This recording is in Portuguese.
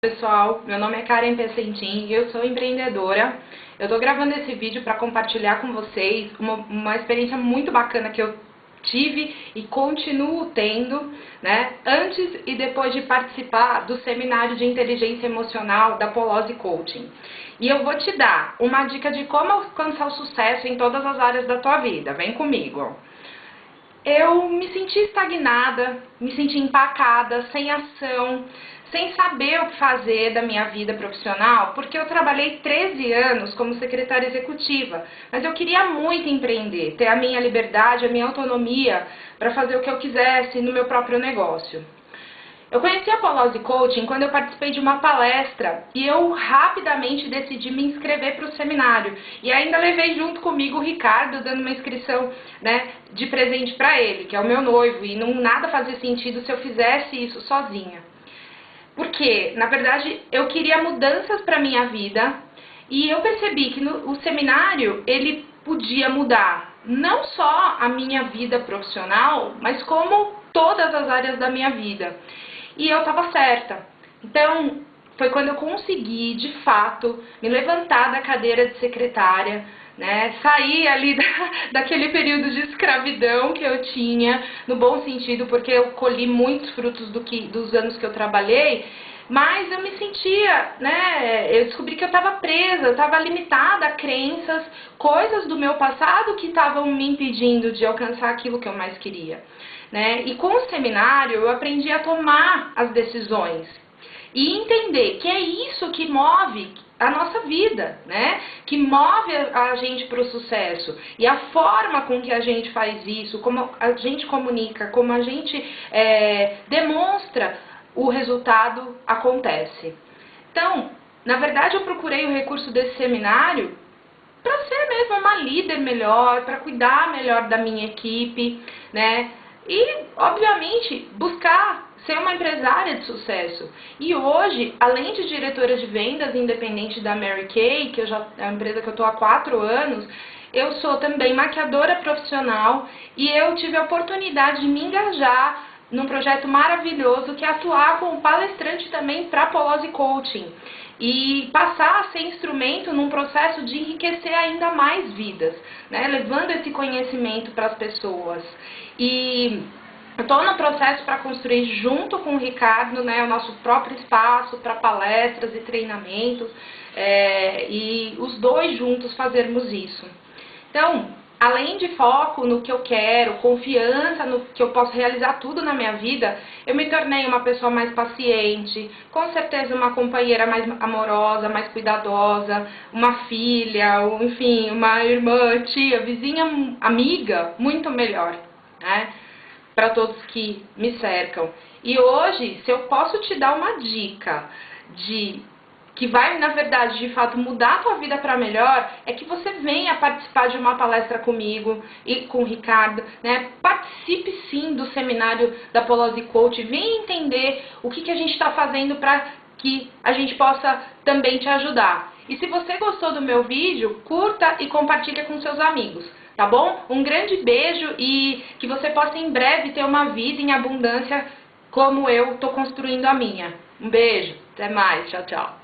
pessoal, meu nome é Karen Pessentin e eu sou empreendedora. Eu estou gravando esse vídeo para compartilhar com vocês uma, uma experiência muito bacana que eu tive e continuo tendo, né, antes e depois de participar do seminário de inteligência emocional da Polose Coaching. E eu vou te dar uma dica de como alcançar o sucesso em todas as áreas da tua vida. Vem comigo. Eu me senti estagnada, me senti empacada, sem ação, sem saber o que fazer da minha vida profissional, porque eu trabalhei 13 anos como secretária executiva, mas eu queria muito empreender, ter a minha liberdade, a minha autonomia para fazer o que eu quisesse no meu próprio negócio. Eu conheci a Polose Coaching quando eu participei de uma palestra e eu rapidamente decidi me inscrever para o seminário. E ainda levei junto comigo o Ricardo, dando uma inscrição né, de presente para ele, que é o meu noivo, e não nada fazia sentido se eu fizesse isso sozinha. Porque, na verdade, eu queria mudanças para minha vida e eu percebi que no, o seminário ele podia mudar não só a minha vida profissional, mas como todas as áreas da minha vida. E eu estava certa. Então, foi quando eu consegui, de fato, me levantar da cadeira de secretária, né, sair ali da, daquele período de escravidão que eu tinha, no bom sentido, porque eu colhi muitos frutos do que, dos anos que eu trabalhei, mas eu me sentia, né, eu descobri que eu estava presa, eu estava limitada a crenças, coisas do meu passado que estavam me impedindo de alcançar aquilo que eu mais queria. Né? E com o seminário eu aprendi a tomar as decisões e entender que é isso que move a nossa vida, né? Que move a gente para o sucesso. E a forma com que a gente faz isso, como a gente comunica, como a gente é, demonstra, o resultado acontece. Então, na verdade, eu procurei o recurso desse seminário para ser mesmo uma líder melhor, para cuidar melhor da minha equipe, né? E, obviamente, buscar ser uma empresária de sucesso. E hoje, além de diretora de vendas independente da Mary Kay, que já, é uma empresa que eu estou há quatro anos, eu sou também maquiadora profissional e eu tive a oportunidade de me engajar num projeto maravilhoso que é atuar como palestrante também para Polose Coaching e passar a ser instrumento num processo de enriquecer ainda mais vidas, né? levando esse conhecimento para as pessoas. E Estou no processo para construir junto com o Ricardo né, o nosso próprio espaço para palestras e treinamentos é, e os dois juntos fazermos isso. Então, além de foco no que eu quero, confiança no que eu posso realizar tudo na minha vida, eu me tornei uma pessoa mais paciente, com certeza uma companheira mais amorosa, mais cuidadosa, uma filha, enfim, uma irmã, tia, vizinha, amiga, muito melhor, né? para todos que me cercam. E hoje, se eu posso te dar uma dica de que vai, na verdade, de fato mudar a tua vida para melhor, é que você venha participar de uma palestra comigo e com o Ricardo, né? Participe sim do seminário da Polose Coach, venha entender o que, que a gente está fazendo para que a gente possa também te ajudar. E se você gostou do meu vídeo, curta e compartilha com seus amigos tá bom? Um grande beijo e que você possa em breve ter uma vida em abundância como eu estou construindo a minha. Um beijo, até mais, tchau, tchau.